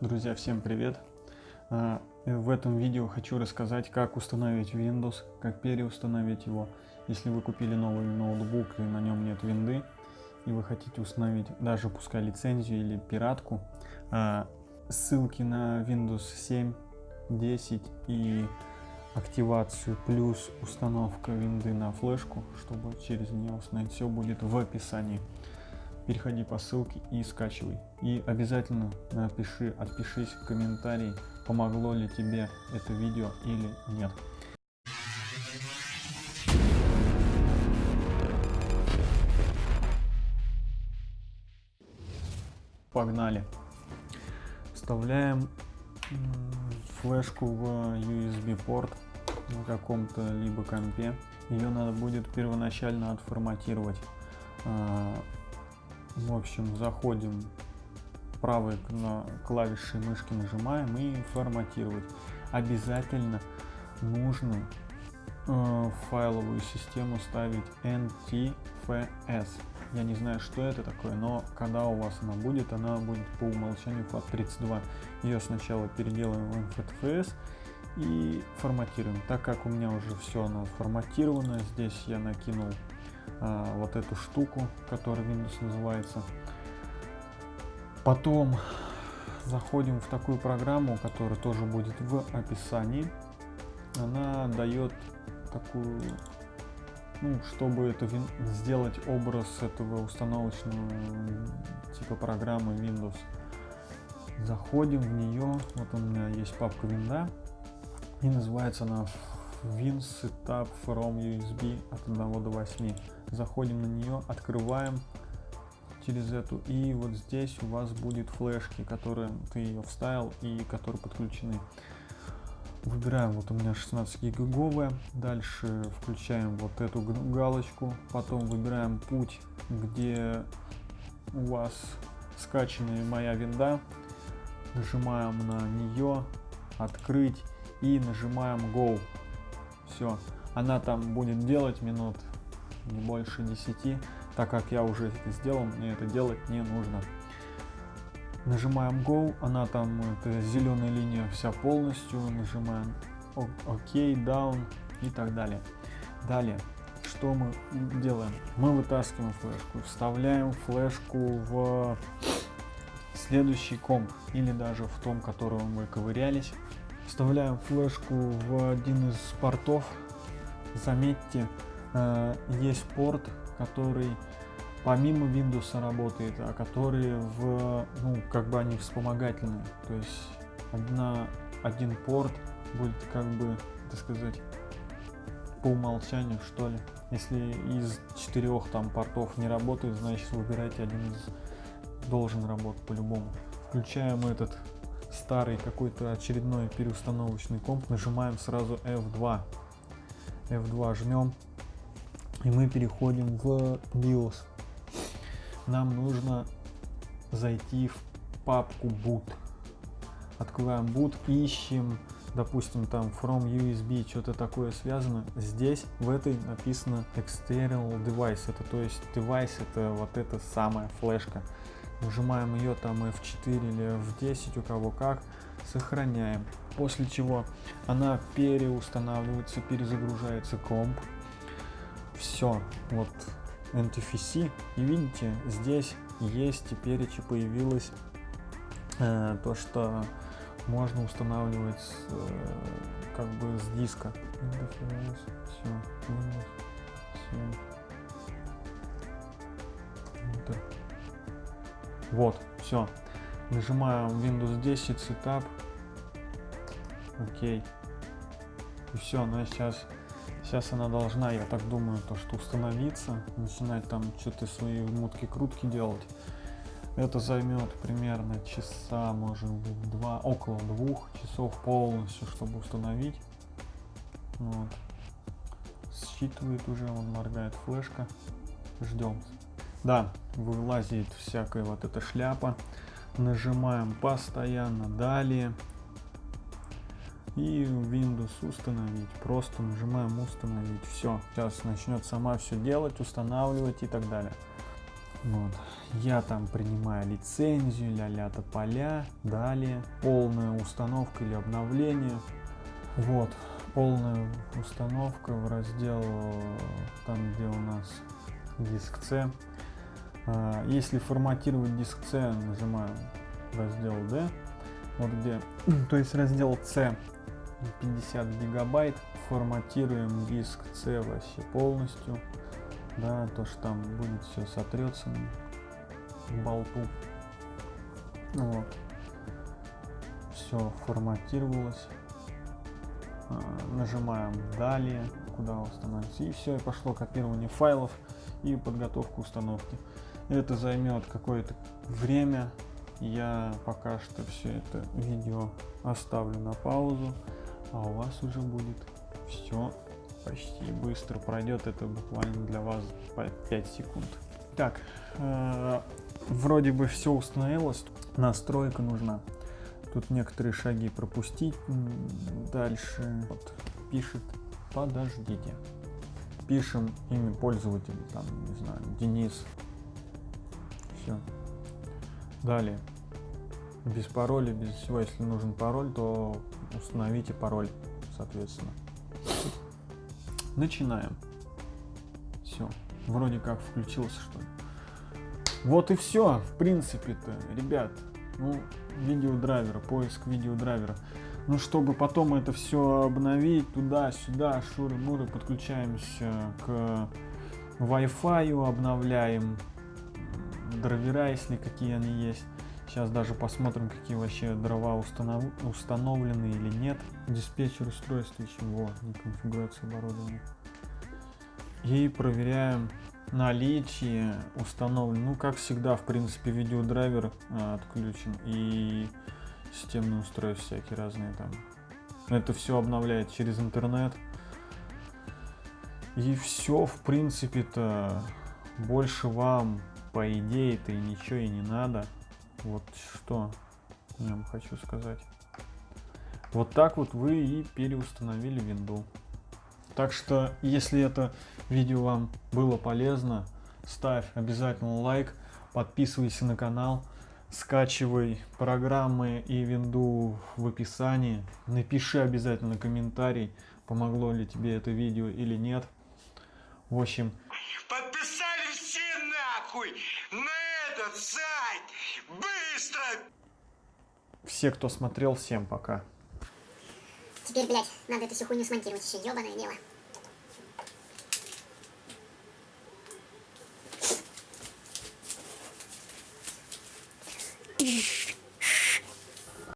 Друзья, всем привет! А, в этом видео хочу рассказать, как установить Windows, как переустановить его. Если вы купили новый ноутбук и на нем нет винды, и вы хотите установить даже пускай лицензию или пиратку, а, ссылки на Windows 7, 10 и активацию плюс установка винды на флешку, чтобы через нее установить, все будет в описании переходи по ссылке и скачивай. И обязательно напиши, отпишись в комментарии, помогло ли тебе это видео или нет. Погнали. Вставляем флешку в USB порт на каком-то либо компе. Ее надо будет первоначально отформатировать а, в общем, заходим правой клавишей мышки нажимаем и форматировать. Обязательно нужно э, файловую систему ставить NTFS. Я не знаю, что это такое, но когда у вас она будет, она будет по умолчанию FAT32. Ее сначала переделаем в NTFS и форматируем. Так как у меня уже все оно форматировано, здесь я накинул а, вот эту штуку, которая Windows называется. Потом заходим в такую программу, которая тоже будет в описании. Она дает такую, ну, чтобы это сделать образ этого установочного типа программы Windows. Заходим в нее, вот у меня есть папка винда, и называется она Win from USB от 1 до 8 заходим на нее, открываем через эту и вот здесь у вас будет флешки, которые ты ее вставил и которые подключены. Выбираем, вот у меня 16 гигаговая, дальше включаем вот эту галочку, потом выбираем путь, где у вас скачанная моя винда, нажимаем на нее, открыть и нажимаем Go. Все, она там будет делать минут не больше 10, так как я уже это сделал, мне это делать не нужно. Нажимаем Go, она там, это зеленая линия вся полностью, нажимаем ОК, Down и так далее. Далее, что мы делаем? Мы вытаскиваем флешку, вставляем флешку в следующий комп или даже в том, которого мы ковырялись. Вставляем флешку в один из портов. Заметьте, Э, есть порт, который помимо Windows работает, а которые в, ну, как бы они вспомогательные. То есть одна, один порт будет как бы, так сказать, по умолчанию, что ли. Если из четырех там портов не работает, значит выбирайте один из должен работать по-любому. Включаем этот старый какой-то очередной переустановочный комп, нажимаем сразу F2. F2 жмем, и мы переходим в BIOS. Нам нужно зайти в папку boot. Открываем boot, ищем, допустим, там from USB, что-то такое связано. Здесь в этой написано external device. Это то есть device это вот эта самая флешка. Нажимаем ее там F4 или F10, у кого как. Сохраняем. После чего она переустанавливается, перезагружается комп все, вот NTFC. И видите, здесь есть теперь появилось э, то, что можно устанавливать э, как бы с диска. Все, все. Вот, все. Нажимаем Windows 10 Setup. Окей. И все, она сейчас Сейчас она должна, я так думаю, то что установиться, начинать там что-то свои мутки-крутки делать. Это займет примерно часа, может быть, два, около двух часов полностью, чтобы установить. Вот. Считывает уже, он моргает флешка. Ждем. Да, вылазит всякая вот эта шляпа. Нажимаем постоянно далее и Windows установить. Просто нажимаем установить. Все. Сейчас начнет сама все делать, устанавливать и так далее. Вот. Я там принимаю лицензию, ля-ля поля. Далее полная установка или обновление. Вот, полная установка в раздел там, где у нас диск C. А, если форматировать диск C, нажимаем раздел D. Вот где, то есть раздел C 50 гигабайт. Форматируем диск C вообще полностью. Да, то, что там будет все сотрется в болту. Вот. Все форматировалось. А, нажимаем далее, куда установить. И все, и пошло копирование файлов и подготовка установки. Это займет какое-то время. Я пока что все это видео оставлю на паузу, а у вас уже будет все почти быстро пройдет. Это буквально для вас 5 секунд. Так, э, вроде бы все установилось. Настройка нужна. Тут некоторые шаги пропустить. Дальше вот, пишет подождите. Пишем имя пользователя, там, не знаю, Денис. Все. Далее. Без пароля, без всего. Если нужен пароль, то установите пароль, соответственно. Начинаем. Все. Вроде как включился, что ли. Вот и все, в принципе-то, ребят. Ну, видеодрайвера, поиск видеодрайвера. Ну, чтобы потом это все обновить, туда-сюда, шуры-муры, подключаемся к Wi-Fi, обновляем драйвера, если какие они есть. Сейчас даже посмотрим, какие вообще дрова установ... установлены или нет. Диспетчер устройства еще, во, конфигурация оборудования. И проверяем наличие установлен. Ну, как всегда, в принципе, видеодрайвер а, отключен и системные устройства всякие разные там. Это все обновляет через интернет. И все, в принципе-то, больше вам, по идее-то, и ничего и не надо. Вот что я вам хочу сказать. Вот так вот вы и переустановили винду. Так что, если это видео вам было полезно, ставь обязательно лайк, подписывайся на канал, скачивай программы и винду в описании, напиши обязательно комментарий, помогло ли тебе это видео или нет. В общем... Нахуй на этот сайт! Быстро! Все, кто смотрел, всем пока. Теперь, блядь, надо эту всю хуйню смонтировать еще, ебаное дело. Mm-hmm.